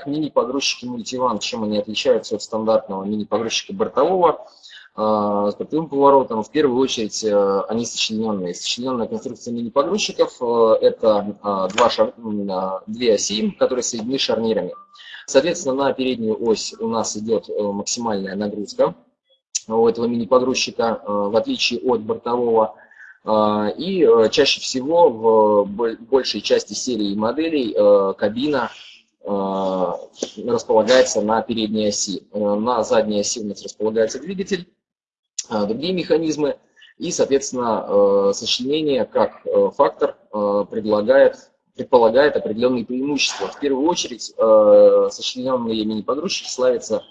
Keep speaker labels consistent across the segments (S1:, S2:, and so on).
S1: Итак, мини-погрузчики Multivan, чем они отличаются от стандартного мини-погрузчика бортового с бортовым поворотом? В первую очередь они сочлененные. Сочлененная конструкция мини-погрузчиков – это два шар... две оси, которые соединены шарнирами. Соответственно, на переднюю ось у нас идет максимальная нагрузка у этого мини-погрузчика, в отличие от бортового. И чаще всего в большей части серии моделей кабина Э, располагается на передней оси. Э, на задней оси у нас располагается двигатель, э, другие механизмы. И, соответственно, сочленение как фактор предлагает, предполагает определенные преимущества. В первую очередь, сочлененные мини-погрузчики славятся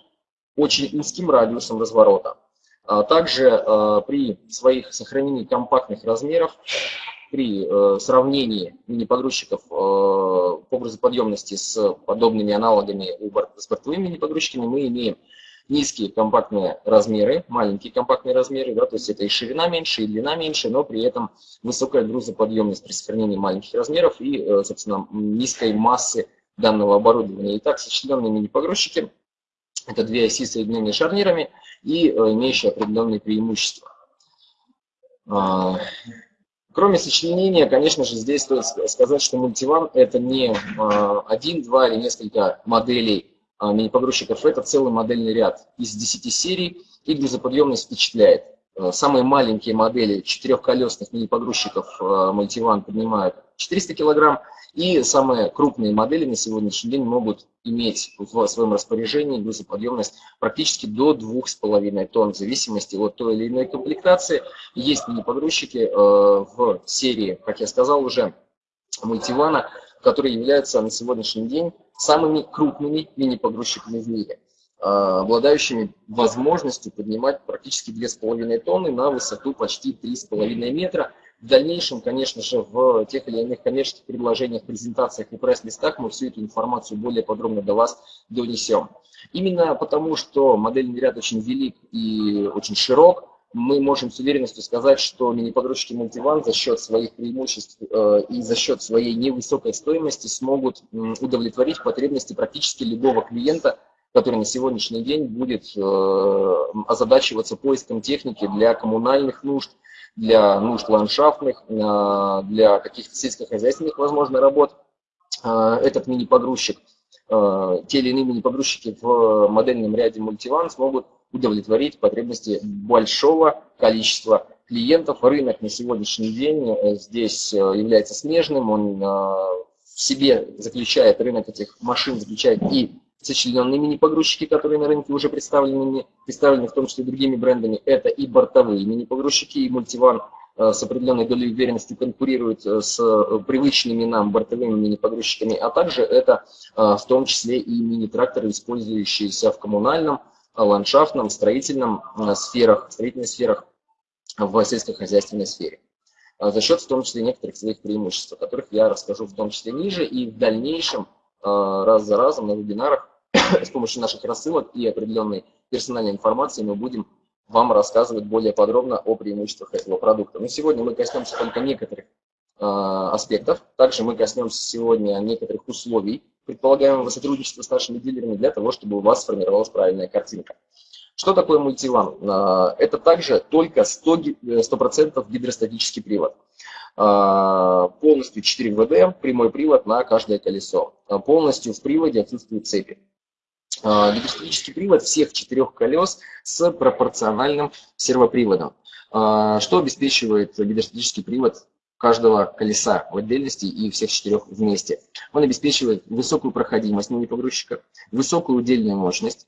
S1: очень узким радиусом разворота. А также при своих сохранении компактных размеров при э, сравнении мини-погрузчиков э, по грузоподъемности с подобными аналогами у с бортовыми мини-погрузчиками, мы имеем низкие компактные размеры, маленькие компактные размеры, да, то есть это и ширина меньше, и длина меньше, но при этом высокая грузоподъемность при сохранении маленьких размеров и, э, собственно, низкой массы данного оборудования. Итак, сочлененные мини-погрузчики – это две оси соединенные шарнирами и имеющие определенные преимущества. Кроме сочленения, конечно же, здесь стоит сказать, что мультиван – это не а, один, два или несколько моделей а, мини-погрузчиков, это целый модельный ряд из 10 серий, и грузоподъемность впечатляет. Э, самые маленькие модели четырехколесных мини-погрузчиков э, мультиван поднимают 400 килограмм, и самые крупные модели на сегодняшний день могут иметь в своем распоряжении грузоподъемность практически до 2,5 тонн, в зависимости от той или иной комплектации. Есть мини-погрузчики э, в серии, как я сказал уже, мультивана, которые являются на сегодняшний день самыми крупными мини-погрузчиками в мире. А, обладающими возможностью поднимать практически 2,5 тонны на высоту почти 3,5 метра. В дальнейшем, конечно же, в тех или иных коммерческих предложениях, презентациях и пресс-листах мы всю эту информацию более подробно до вас донесем. Именно потому, что модельный ряд очень велик и очень широк, мы можем с уверенностью сказать, что мини-погрузчики Multivan за счет своих преимуществ э, и за счет своей невысокой стоимости смогут удовлетворить потребности практически любого клиента, который на сегодняшний день будет э, озадачиваться поиском техники для коммунальных нужд, для нужд ландшафтных, э, для каких-то сельскохозяйственных, возможно, работ. Э, этот мини-погрузчик, те или иные мини-погрузчики в модельном ряде Multivan смогут удовлетворить потребности большого количества клиентов. Рынок на сегодняшний день здесь является смежным, он в себе заключает, рынок этих машин заключает и сочлененные мини-погрузчики, которые на рынке уже представлены, представлены в том числе другими брендами, это и бортовые мини-погрузчики, и мультиван э, с определенной долей уверенности конкурирует э, с э, привычными нам бортовыми мини-погрузчиками, а также это в том числе и мини-тракторы, использующиеся в коммунальном, ландшафтном, строительном сферах, строительных сферах, в сельскохозяйственной сфере. За счет в том числе некоторых своих преимуществ, о которых я расскажу в том числе ниже, и в дальнейшем раз за разом на вебинарах с помощью наших рассылок и определенной персональной информации мы будем вам рассказывать более подробно о преимуществах этого продукта. Но сегодня мы коснемся только некоторых э, аспектов. Также мы коснемся сегодня некоторых условий предполагаемого сотрудничества с нашими дилерами для того, чтобы у вас сформировалась правильная картинка. Что такое мультиван? Э, это также только 100%, 100 гидростатический привод. Э, полностью 4 ВД, прямой привод на каждое колесо. Э, полностью в приводе отсутствуют цепи. Гидроскопический привод всех четырех колес с пропорциональным сервоприводом. Что обеспечивает гидроскопический привод каждого колеса в отдельности и всех четырех вместе? Он обеспечивает высокую проходимость мини-погрузчика, высокую удельную мощность,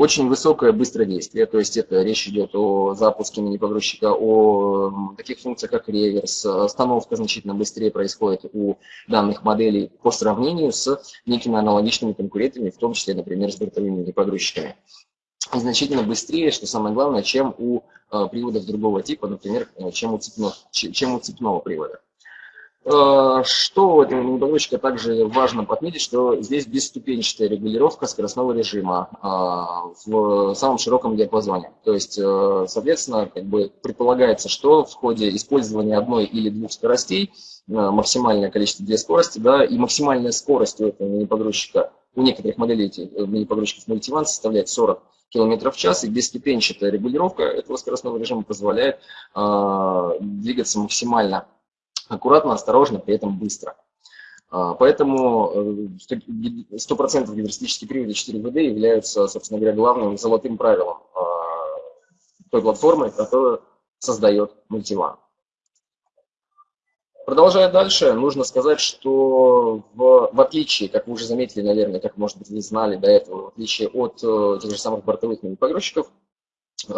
S1: очень высокое быстродействие, то есть это речь идет о запуске мини-погрузчика, о таких функциях, как реверс, остановка значительно быстрее происходит у данных моделей по сравнению с некими аналогичными конкурентами, в том числе, например, с бортовыми мини-погрузчиками. И значительно быстрее, что самое главное, чем у э, приводов другого типа, например, э, чем у, цепного, чем у цепного привода. Э, что у этого мини также важно отметить, что здесь бесступенчатая регулировка скоростного режима а, в самом широком диапазоне. То есть, э, соответственно, как бы предполагается, что в ходе использования одной или двух скоростей, э, максимальное количество две скорости, да, и максимальная скорость у этого мини у некоторых моделей мини-погрузчиков мультиван составляет 40 км в час, и бесступенчатая регулировка этого скоростного режима позволяет э, двигаться максимально аккуратно, осторожно, при этом быстро. Э, поэтому 100% гидростатические приводы 4ВД являются, собственно говоря, главным золотым правилом э, той платформы, которую создает мультиван. Продолжая дальше, нужно сказать, что в, в отличие, как вы уже заметили, наверное, как, может быть, вы знали до этого, в отличие от э, тех же самых бортовых мини-погрузчиков, э,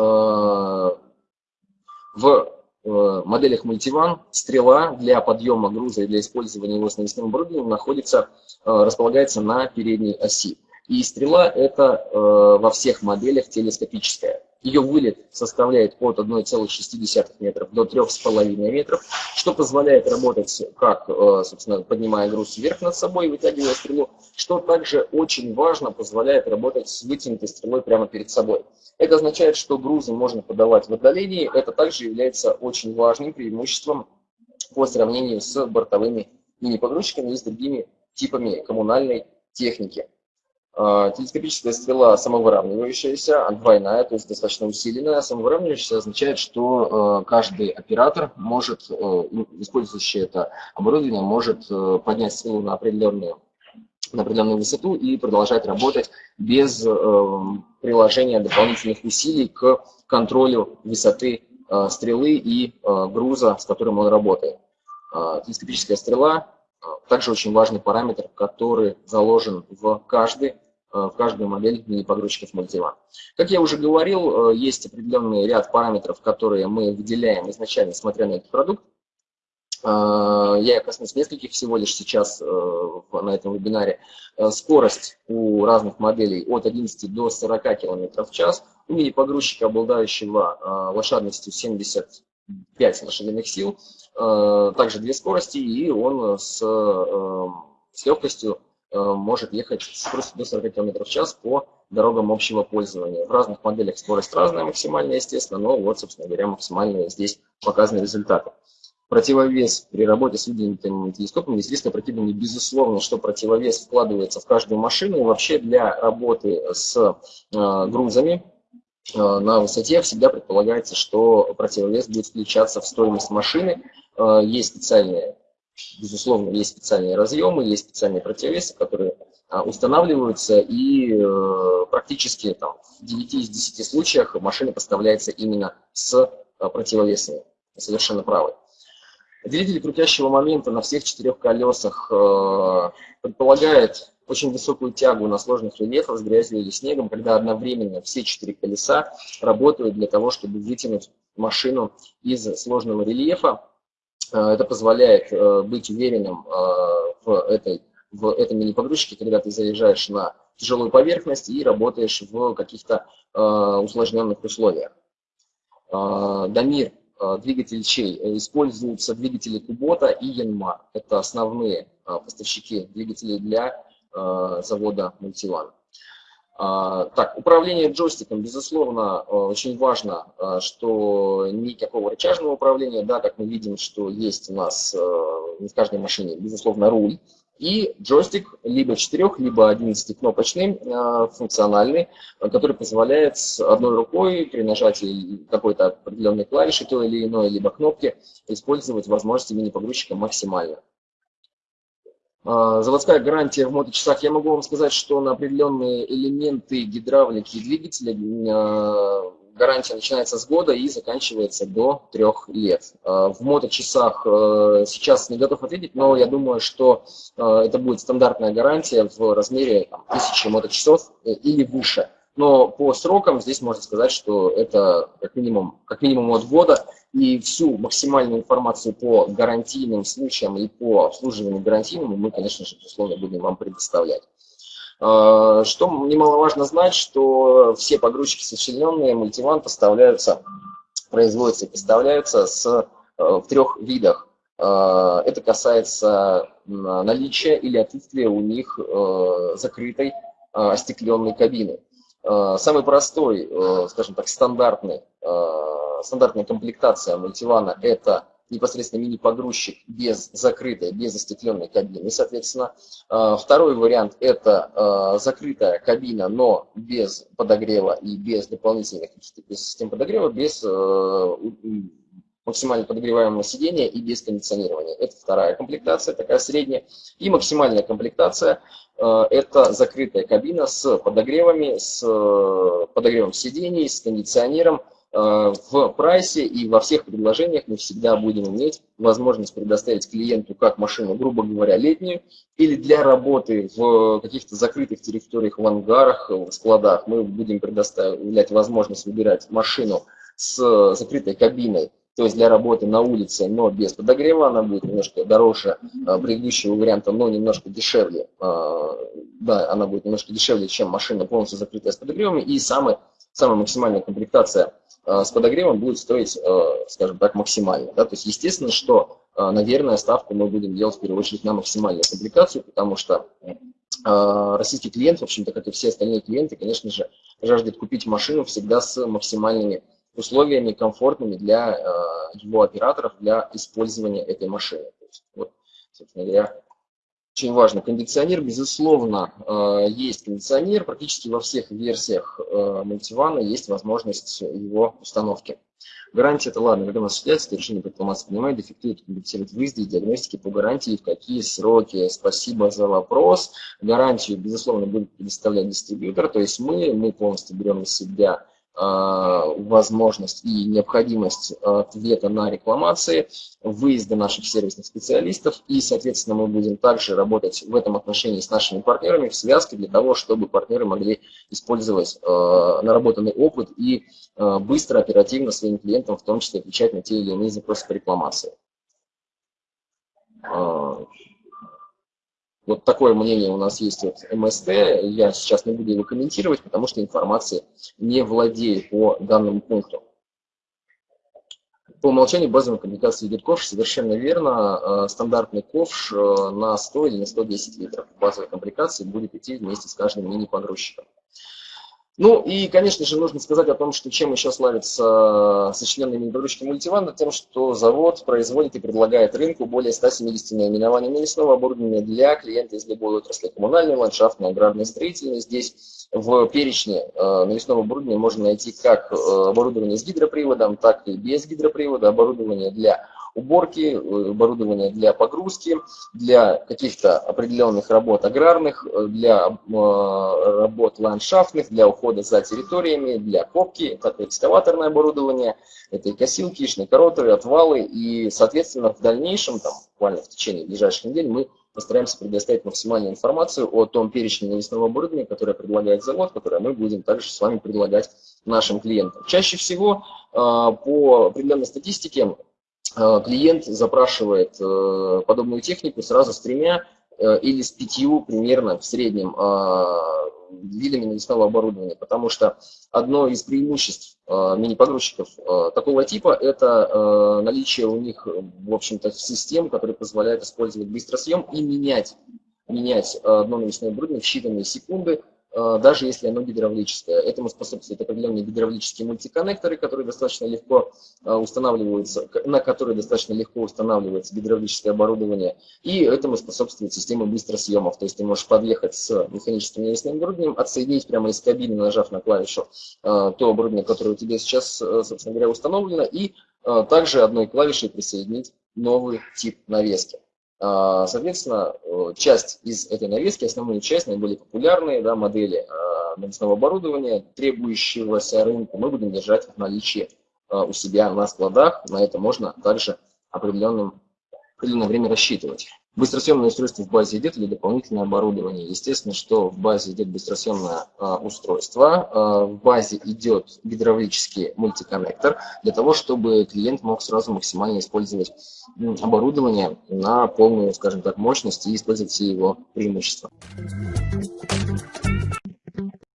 S1: в моделях мультиван стрела для подъема груза и для использования его с навесным оборудованием находится, э, располагается на передней оси. И стрела это э, во всех моделях телескопическая. Ее вылет составляет от 1,6 метров до 3,5 метров, что позволяет работать как, э, собственно, поднимая груз вверх над собой, вытягивая стрелу, что также очень важно, позволяет работать с вытянутой стрелой прямо перед собой. Это означает, что грузы можно подавать в отдалении, это также является очень важным преимуществом по сравнению с бортовыми мини-погрузчиками и с другими типами коммунальной техники. А, телескопическая стрела самовыравнивающаяся, двойная, то есть достаточно усиленная. Самовыравнивающаяся означает, что э, каждый оператор может, э, использующий это оборудование, может э, поднять стрелу на определенную, на определенную высоту и продолжать работать без приложения дополнительных усилий к контролю высоты стрелы и груза, с которым он работает. Телескопическая стрела также очень важный параметр, который заложен в каждый Э, в каждую модель мини-погрузчиков Multivan. Как я уже говорил, э, есть определенный ряд параметров, которые мы выделяем изначально, смотря на этот продукт. Э, я коснусь нескольких всего лишь сейчас на этом вебинаре. Скорость у разных моделей от 11 до 40 км в час. У мини-погрузчика, обладающего лошадностью 75 лошадиных сил, также две скорости, и он с, с легкостью Э, может ехать с скоростью до 40 км в час по дорогам общего пользования. В разных моделях скорость разная максимальная, естественно, но вот, собственно говоря, максимальные здесь показаны результаты. Противовес при работе с выдвинутым телескопом риск опрокидывания, безусловно, что противовес вкладывается в каждую машину. И вообще для работы с э, грузами э, на высоте всегда предполагается, что противовес будет включаться в стоимость машины. Э, есть специальные Безусловно, есть специальные разъемы, есть специальные противовесы, которые а, устанавливаются, и э, практически там, в 9 из 10 случаях машина поставляется именно с противовесами. Совершенно правы. Двигатель крутящего момента на всех четырех колесах э, предполагает очень высокую тягу на сложных рельефах с грязью или снегом, когда одновременно все четыре колеса работают для того, чтобы вытянуть машину из сложного рельефа Э, это позволяет э, быть уверенным э, в, этой, в этом мини-погрузчике, когда ты заезжаешь на тяжелую поверхность и работаешь в каких-то усложненных условиях. Дамир, двигатель чей? Используются двигатели Кубота и Янмар. Это основные поставщики двигателей для завода Мультиван. А, так, управление джойстиком, безусловно, э, очень важно, э, что никакого рычажного управления, да, как мы видим, что есть у нас э, не в каждой машине, безусловно, руль, и джойстик либо 4, либо 11 кнопочный, функциональный, который позволяет одной рукой при нажатии какой-то определенной клавиши, той или иной, либо кнопки, использовать возможности мини-погрузчика максимально. А, заводская гарантия в моточасах. Я могу вам сказать, что на определенные элементы гидравлики двигателя а, гарантия начинается с года и заканчивается до трех лет. А, в моточасах сейчас не готов ответить, но я думаю, что это будет стандартная гарантия в размере там, 1000 моточасов э, или выше. Но по срокам здесь можно сказать, что это как минимум, как минимум от года, и всю максимальную информацию по гарантийным случаям и по обслуживанию гарантийному мы, конечно же, безусловно, будем вам предоставлять. А, что немаловажно знать, что все погрузчики сочлененные мультиван поставляются, производятся и поставляются с, э, в трех видах. А, это касается наличия или отсутствия у них э, закрытой а, остекленной кабины. Самый простой, э, скажем так, стандартный стандартная комплектация мультивана – это непосредственно мини-погрузчик без закрытой, без застекленной кабины, соответственно. Второй вариант – это закрытая кабина, но без подогрева и без дополнительных каких-то систем подогрева, без максимально подогреваемого сидения и без кондиционирования. Это вторая комплектация, такая средняя. И максимальная комплектация это закрытая кабина с подогревами, с подогревом сидений, с кондиционером. В прайсе и во всех предложениях мы всегда будем иметь возможность предоставить клиенту как машину, грубо говоря, летнюю, или для работы в каких-то закрытых территориях, в ангарах, в складах. Мы будем предоставлять возможность выбирать машину с закрытой кабиной, то есть для работы на улице, но без подогрева, она будет немножко дороже а, предыдущего варианта, но немножко дешевле. А, да, она будет немножко дешевле, чем машина полностью закрытая с подогревами. И самая, самая максимальная комплектация с подогревом будет стоить, скажем так, максимально. Да? То есть естественно, что, наверное, ставку мы будем делать в первую очередь на максимальную комплектацию, потому что российский клиент, в общем-то, как и все остальные клиенты, конечно же, жаждет купить машину всегда с максимальными условиями комфортными для э, его операторов для использования этой машины. Есть, вот, собственно говоря, очень важно. Кондиционер, безусловно, э, есть кондиционер. Практически во всех версиях э, мультивана есть возможность его установки. Гарантия это ладно, когда у нас осуществляется, решение предприниматься принимает, дефектует, компенсирует выезды и диагностики по гарантии, в какие сроки. Спасибо за вопрос. Гарантию, безусловно, будет предоставлять дистрибьютор, то есть мы, мы полностью берем на себя возможность и необходимость ответа на рекламации, выезда наших сервисных специалистов, и, соответственно, мы будем также работать в этом отношении с нашими партнерами в связке для того, чтобы партнеры могли использовать э, наработанный опыт и э, быстро, оперативно своим клиентам, в том числе, отвечать на те или иные запросы по рекламации. Вот такое мнение у нас есть от МСТ. Я сейчас не буду его комментировать, потому что информации не владею по данному пункту. По умолчанию базовой коммуникации идет ковш, совершенно верно. Э, стандартный ковш э, на 100 или на 110 литров базовой комплектации будет идти вместе с каждым мини-погрузчиком. Ну и, конечно же, нужно сказать о том, что чем еще славится э, сочиненный мини-погрузчики мультиван, тем, что завод производит и предлагает рынку более 170 наименований навесного оборудования для клиента из любой отрасли. Коммунальной, ландшафтной, аграрной, строительной. Здесь в перечне э, навесного оборудования можно найти как э, оборудование с гидроприводом, так и без гидропривода, оборудование для уборки, э, оборудование для погрузки, для каких-то определенных работ аграрных, э, для э, работ ландшафтных, для ухода за территориями, для копки, это экскаваторное оборудование, это и косилки, и шнекороты, отвалы, и, соответственно, в дальнейшем, там, буквально в течение ближайших недель, мы постараемся предоставить максимальную информацию о том перечне навесного оборудования, которое предлагает завод, которое мы будем также с вами предлагать нашим клиентам. Чаще всего по определенной статистике клиент запрашивает э, подобную технику сразу с тремя э, или с пятью примерно в среднем видами навесного оборудования, потому что одно из преимуществ мини-погрузчиков такого типа – это наличие у них, в общем-то, систем, которые позволяют использовать быстросъем и менять, менять одно навесное оборудование в считанные секунды, Э, даже если оно гидравлическое. Этому способствуют определенные гидравлические мультиконнекторы, которые достаточно легко э, устанавливаются, на которые достаточно легко устанавливается гидравлическое оборудование. И этому способствует система быстросъемов. То есть ты можешь подъехать с механическим навесным оборудованием, отсоединить прямо из кабины, нажав на клавишу э, то оборудование, которое у тебя сейчас, собственно говоря, установлено, и также одной клавишей присоединить новый тип навески. А, соответственно, э, часть из этой навески, основную часть, наиболее популярные да, модели а, навесного оборудования, требующегося рынку, мы будем держать в наличии а, у себя на складах. На это можно также определенным, определенное время рассчитывать. Быстросъемное устройство в базе идет или дополнительное оборудование? Естественно, что в базе идет быстросъемное а, устройство, а, в базе идет гидравлический мультиконнектор, для того, чтобы клиент мог сразу максимально использовать оборудование на полную, скажем так, мощность и использовать все его преимущества.